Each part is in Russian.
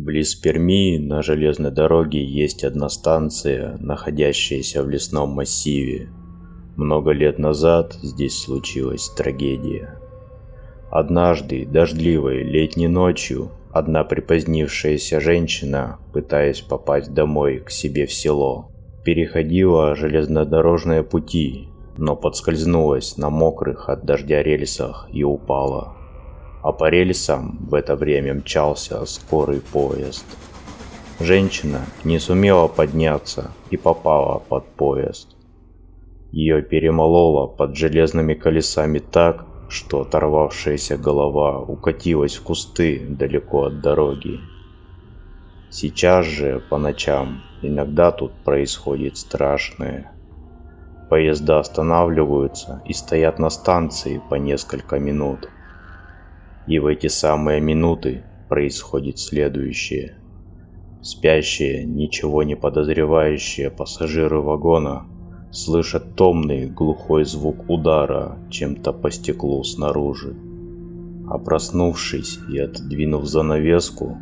Близ Перми на железной дороге есть одна станция, находящаяся в лесном массиве. Много лет назад здесь случилась трагедия. Однажды, дождливой летней ночью, одна припозднившаяся женщина, пытаясь попасть домой к себе в село, переходила железнодорожные пути, но подскользнулась на мокрых от дождя рельсах и упала. А по рельсам в это время мчался скорый поезд. Женщина не сумела подняться и попала под поезд. Ее перемололо под железными колесами так, что оторвавшаяся голова укатилась в кусты далеко от дороги. Сейчас же по ночам иногда тут происходит страшное. Поезда останавливаются и стоят на станции по несколько минут. И в эти самые минуты происходит следующее. Спящие, ничего не подозревающие пассажиры вагона слышат томный глухой звук удара чем-то по стеклу снаружи. А проснувшись и отодвинув занавеску,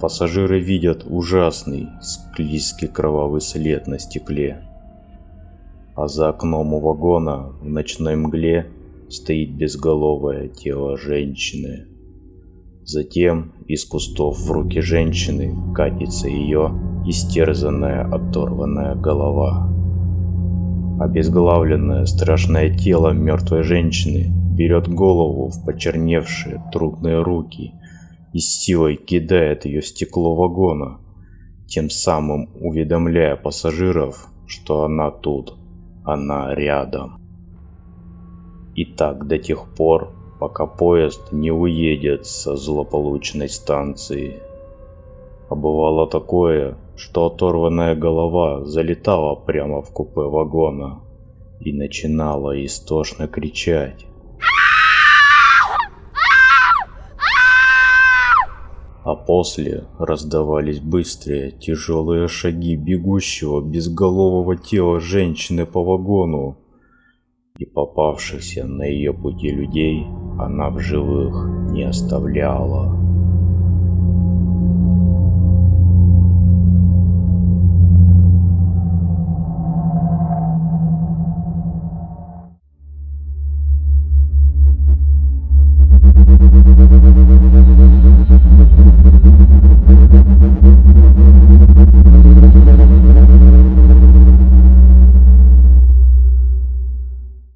пассажиры видят ужасный склизкий кровавый след на стекле а за окном у вагона в ночной мгле стоит безголовое тело женщины. Затем из кустов в руки женщины катится ее истерзанная оторванная голова. Обезглавленное страшное тело мертвой женщины берет голову в почерневшие трудные руки и с силой кидает ее в стекло вагона, тем самым уведомляя пассажиров, что она тут она рядом. И так до тех пор, пока поезд не уедет со злополучной станции. А бывало такое, что оторванная голова залетала прямо в купе вагона и начинала истошно кричать. а после раздавались быстрые, тяжелые шаги бегущего безголового тела женщины по вагону, и попавшихся на ее пути людей она в живых не оставляла.